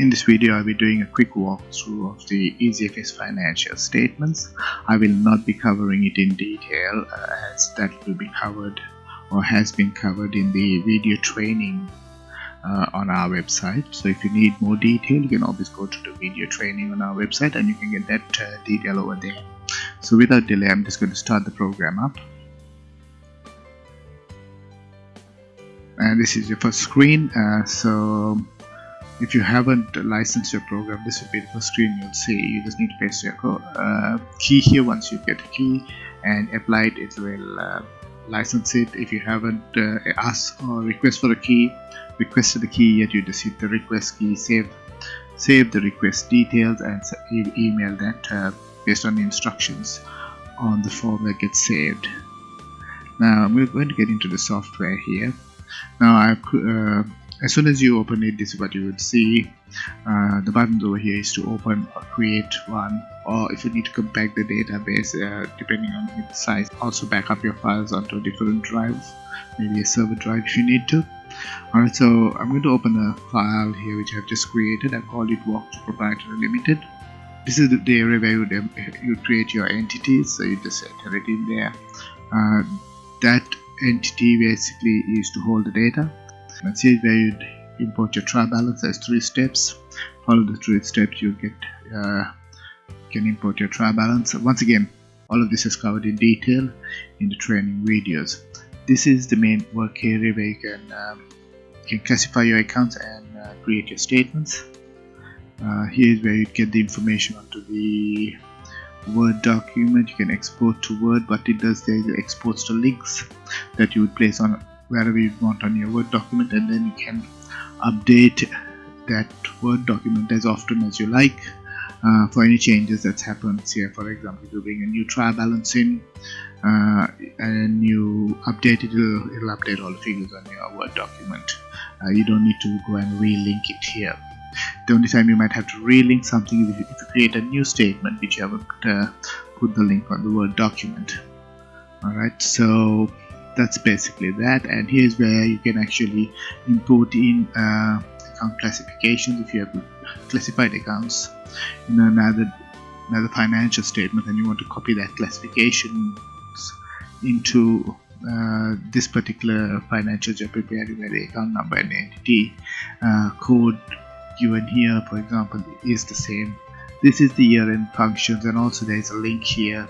In this video, I'll be doing a quick walkthrough of the EasyFS financial statements. I will not be covering it in detail uh, as that will be covered or has been covered in the video training uh, on our website. So if you need more detail, you can always go to the video training on our website and you can get that uh, detail over there. So without delay, I'm just going to start the program up. And this is your first screen. Uh, so if you haven't licensed your program this will be the first screen you'll see. You just need to paste your uh, key here once you get the key and apply it. It will uh, license it. If you haven't uh, asked or request for a key requested the key yet you just hit the request key save save the request details and email that uh, based on the instructions on the form that gets saved. Now we're going to get into the software here. Now I've uh, as soon as you open it this is what you would see. Uh, the buttons over here is to open or create one or if you need to compact the database uh, depending on its size also back up your files onto a different drive maybe a server drive if you need to. Alright so I'm going to open a file here which I've just created. I called it walk to proprietary limited. This is the area where you you create your entities so you just enter it in there. Uh, that entity basically is to hold the data and see where you import your trial balance. As three steps. Follow the three steps you get uh, can import your trial balance. Once again all of this is covered in detail in the training videos. This is the main work area where you can um, can classify your accounts and uh, create your statements. Uh, here is where you get the information onto the Word document. You can export to Word. What it does there exports to links that you would place on wherever you want on your Word document and then you can update that Word document as often as you like uh, for any changes that's happened here. For example if you bring a new trial balance in uh, and you update it it'll, it'll, update all the figures on your Word document. Uh, you don't need to go and relink it here. The only time you might have to relink something is if you, if you create a new statement which you haven't uh, put the link on the Word document. Alright so that's basically that and here's where you can actually import in uh, account classifications if you have classified accounts. In another another financial statement and you want to copy that classification into uh, this particular financial job prepared where the account number and entity uh, code given here for example is the same. This is the year-end functions and also there is a link here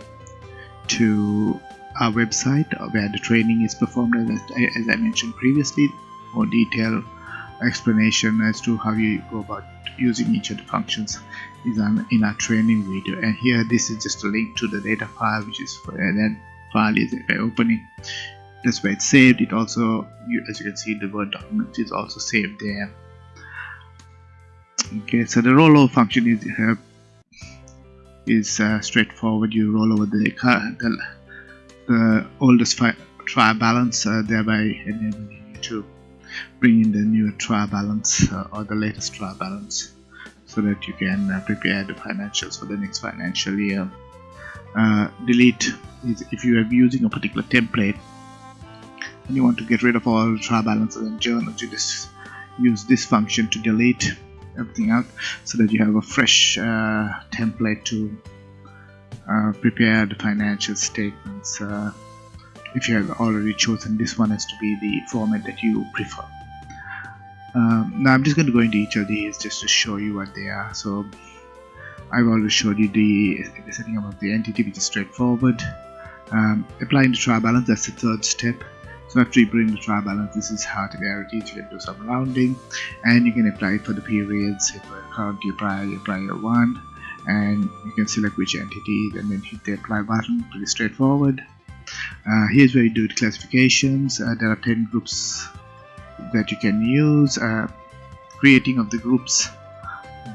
to our website where the training is performed as, as I mentioned previously. More detailed explanation as to how you go about using each of the functions is in our training video. And here this is just a link to the data file which is for that file is by opening. That's where it's saved. It also you, as you can see the word document is also saved there. Okay so the rollover function is uh, is uh, straightforward. You roll over the, the the oldest trial balance uh, thereby enabling you to bring in the new trial balance uh, or the latest trial balance so that you can uh, prepare the financials for the next financial year. Uh, delete is if you are using a particular template and you want to get rid of all trial balances and journals you just use this function to delete everything out so that you have a fresh uh, template to uh, prepare the financial statements uh, if you have already chosen this one has to be the format that you prefer. Um, now I'm just going to go into each of these just to show you what they are. So I've already showed you the, the setting up of the entity which is straightforward. Um, applying the trial balance, that's the third step. So after you bring the trial balance, this is how to verity. You can do some rounding and you can apply it for the periods. If currently prior, prior one, and you can select which entity and then hit the apply button pretty straightforward. Uh, here's where you do the classifications. Uh, there are 10 groups that you can use. Uh, creating of the groups.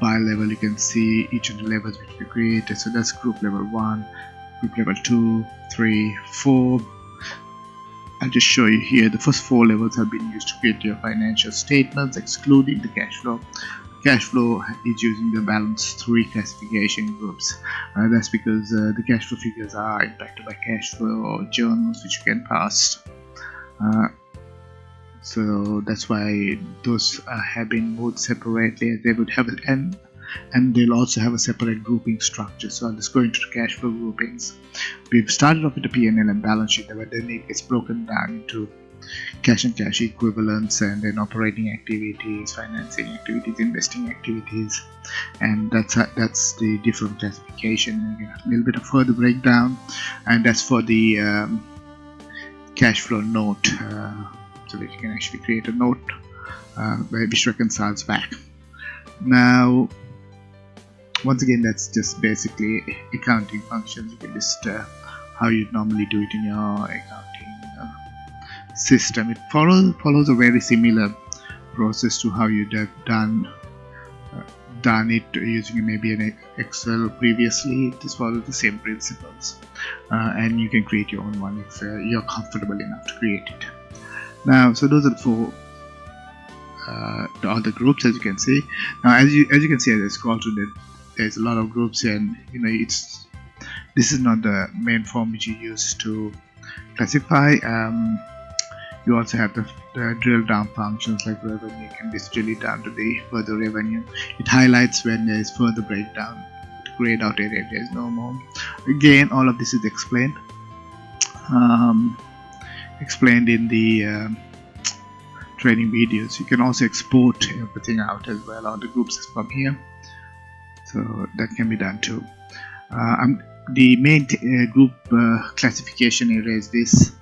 By level you can see each of the levels which we created. So that's group level 1 group level 2 3 4 I'll just show you here. The first four levels have been used to create your financial statements excluding the cash flow cash flow is using the balance 3 classification groups. Uh, that's because uh, the cash flow figures are impacted by cash flow journals which you can pass uh, so that's why those uh, have been moved separately they would have and and they'll also have a separate grouping structure. So I'll just go into the cash flow groupings. We've started off with the P&L and balance sheet but then it gets broken down into cash and cash equivalents and then operating activities financing activities investing activities. And that's that's the different classification. A little bit of further breakdown. And that's for the um, cash flow note uh, so that you can actually create a note uh, which reconciles back. Now once again that's just basically accounting functions. You can just uh, how you normally do it in your accounting system. It follows follows a very similar process to how you'd have done uh, done it using maybe an excel previously. This follows the same principles. Uh, and you can create your own one if uh, you're comfortable enough to create it. Now so those are the four uh, the other groups as you can see. Now as you as you can see as I scroll through the there's a lot of groups and you know it's this is not the main form which you use to classify. Um, you also have the, the, drill down functions like revenue can be drill it down to the further revenue. It highlights when there is further breakdown. Grayed out area there is no more. Again all of this is explained. Um, explained in the um, training videos. You can also export everything out as well. On the groups from here. So that can be done too. Uh, the main uh, group uh, classification area is this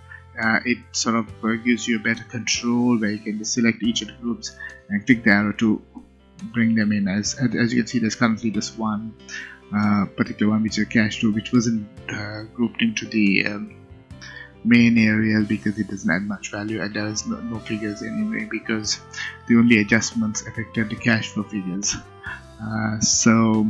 uh, it sort of uh, gives you a better control where you can select each of the groups and click the arrow to bring them in. As as you can see there's currently this one uh, particular one which is a cash flow which wasn't grouped into the um, main areas because it doesn't add much value and there's no, no, figures anyway because the only adjustments affected the cash flow figures. Uh, so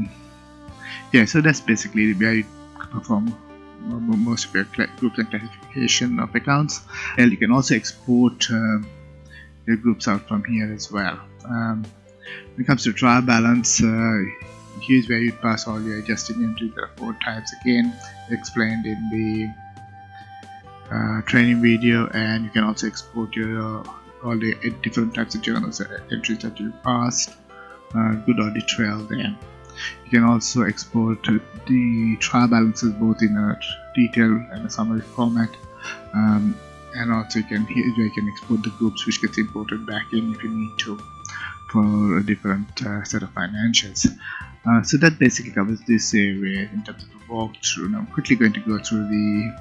yeah so that's basically where you perform most of your groups and classification of accounts. And you can also export uh, your groups out from here as well. Um, when it comes to trial balance uh, here's where you pass all your adjusted entries there are four types again explained in the uh, training video. And you can also export your all the different types of journals uh, entries that you passed. Uh, good audit trail there you can also export the trial balances both in a detailed and a summary format. Um, and also you can here you can export the groups which gets imported back in if you need to for a different uh, set of financials. Uh, so that basically covers this area in terms of the walkthrough. Now I'm quickly going to go through the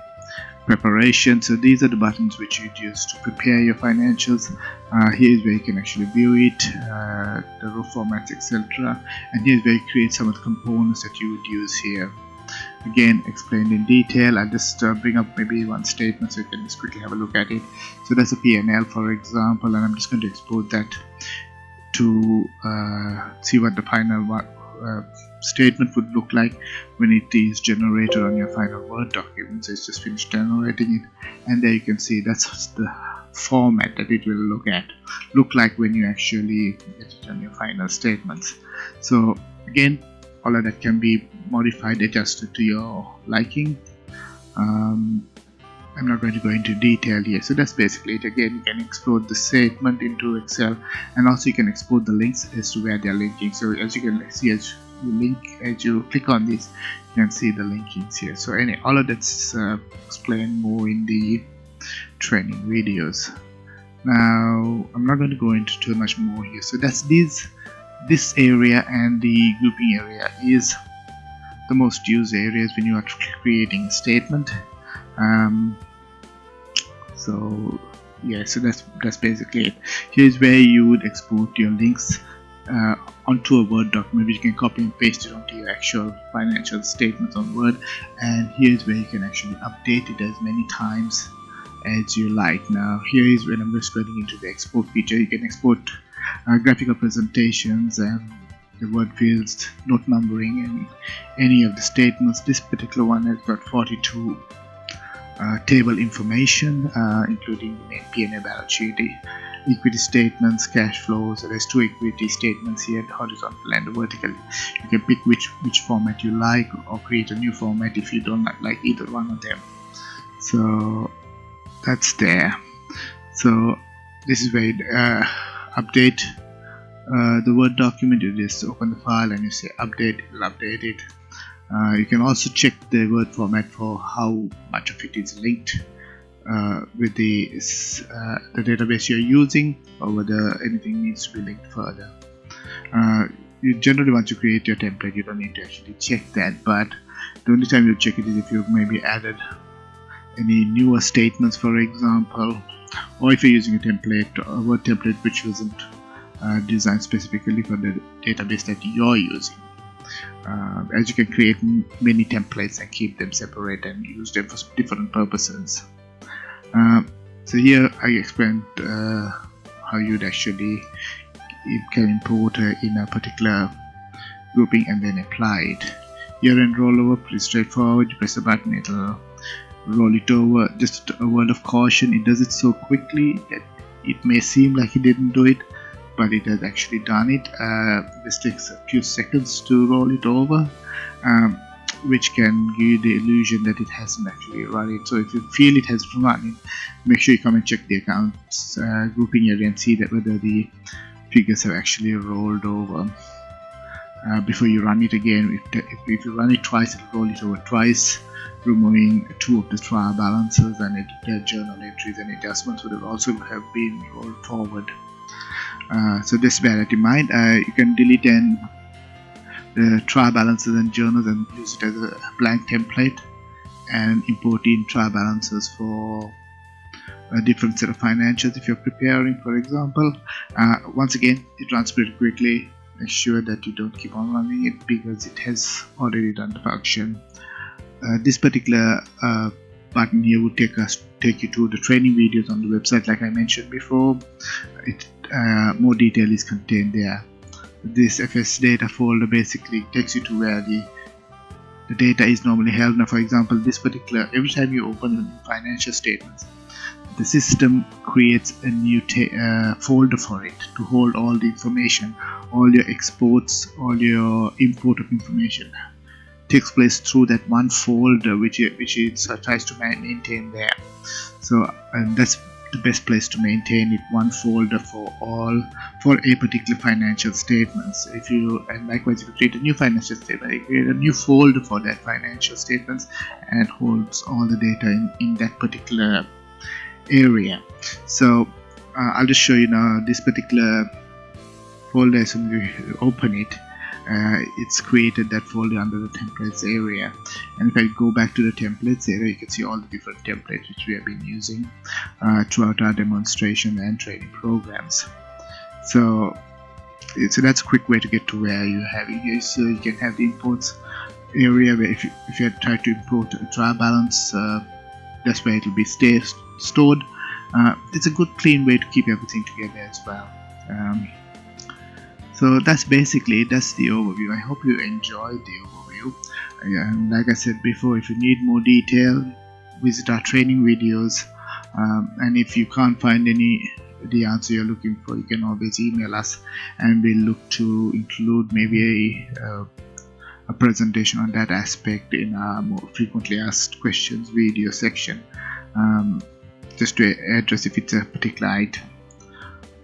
preparation. So these are the buttons which you'd use to prepare your financials. Uh, here's where you can actually view it uh, the row formats etc and here's where you create some of the components that you would use here. Again explained in detail. I'll just uh, bring up maybe one statement so you can just quickly have a look at it. So that's a PNL for example and I'm just going to export that to uh, see what the final uh, statement would look like when it is generated on your final Word document. So it's just finished generating it, and there you can see that's the format that it will look at look like when you actually get it on your final statements. So again, all of that can be modified, adjusted to your liking. Um, I'm not going to go into detail here so that's basically it again you can export the statement into Excel and also you can export the links as to where they're linking so as you can see as link as you click on this you can see the linkings here. So any all of that's uh, explained more in the training videos. Now I'm not going to go into too much more here. So that's this this area and the grouping area is the most used areas when you are creating a statement. Um, so yeah so that's that's basically it. Here's where you would export your links uh, onto a Word document you can copy and paste it onto your actual financial statements on Word. And here's where you can actually update it as many times as you like. Now here is when I'm just getting into the export feature. You can export uh, graphical presentations and the word fields note numbering and any of the statements. This particular one has got 42 uh, table information uh, including the P&L balance sheet equity statements cash flows there's two equity statements here horizontal and vertical. You can pick which which format you like or create a new format if you don't like either one of them. So that's there. So this is where uh, update uh, the word document. You just open the file and you say update it will update it. Uh, you can also check the word format for how much of it is linked with the uh, the database you're using or whether anything needs to be linked further. Uh, you generally want to create your template you don't need to actually check that but the only time you check it is if you've maybe added any newer statements for example or if you're using a template a word template which wasn't uh, designed specifically for the database that you're using. Uh, as you can create many templates and keep them separate and use them for different purposes uh, so here I explained uh, how you'd actually can import in a particular grouping and then apply it. Year end rollover pretty straightforward. You press a button it'll roll it over. Just a word of caution it does it so quickly that it may seem like it didn't do it but it has actually done it. Uh, this takes a few seconds to roll it over. Um, which can give you the illusion that it hasn't actually run it so if you feel it has run it make sure you come and check the accounts uh, grouping area and see that whether the figures have actually rolled over uh, before you run it again. If, if, you run it twice it'll roll it over twice removing two of the trial balances and it, the journal entries and adjustments would have also have been rolled forward. Uh, so just bear that in mind. Uh, you can delete and trial balances and journals and use it as a blank template and import in trial balances for a different set of financials if you're preparing for example. Uh, once again it runs pretty quickly. Make sure that you don't keep on running it because it has already done the function. Uh, this particular uh, button here would take us take you to the training videos on the website like I mentioned before. It uh, more detail is contained there this fs data folder basically takes you to where the the data is normally held. Now for example this particular every time you open financial statements the system creates a new uh, folder for it to hold all the information all your exports all your import of information takes place through that one folder which which it tries to maintain there. So and that's the best place to maintain it one folder for all for a particular financial statements. If you and likewise if you create a new financial statement you create a new folder for that financial statements and holds all the data in, in that particular area. So uh, I'll just show you now this particular folder as soon as you open it it's created that folder under the templates area. And if I go back to the templates area you can see all the different templates which we have been using uh, throughout our demonstration and training programs. So so that's a quick way to get to where you have here. So you can have the imports area where if you, if you try to import a trial balance uh, that's where it will be stay, stored. Uh, it's a good clean way to keep everything together as well. Um, so that's basically that's the overview. I hope you enjoyed the overview. And like i said before if you need more detail visit our training videos. Um, and if you can't find any the answer you're looking for you can always email us and we'll look to include maybe a, uh, a presentation on that aspect in our more frequently asked questions video section. Um, just to address if it's a particular item.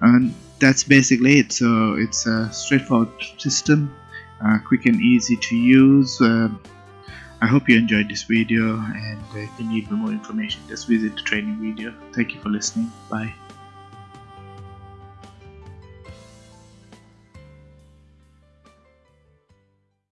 And that's basically it. So it's a straightforward system uh, quick and easy to use. Uh, I hope you enjoyed this video and if you need more information just visit the training video. Thank you for listening. Bye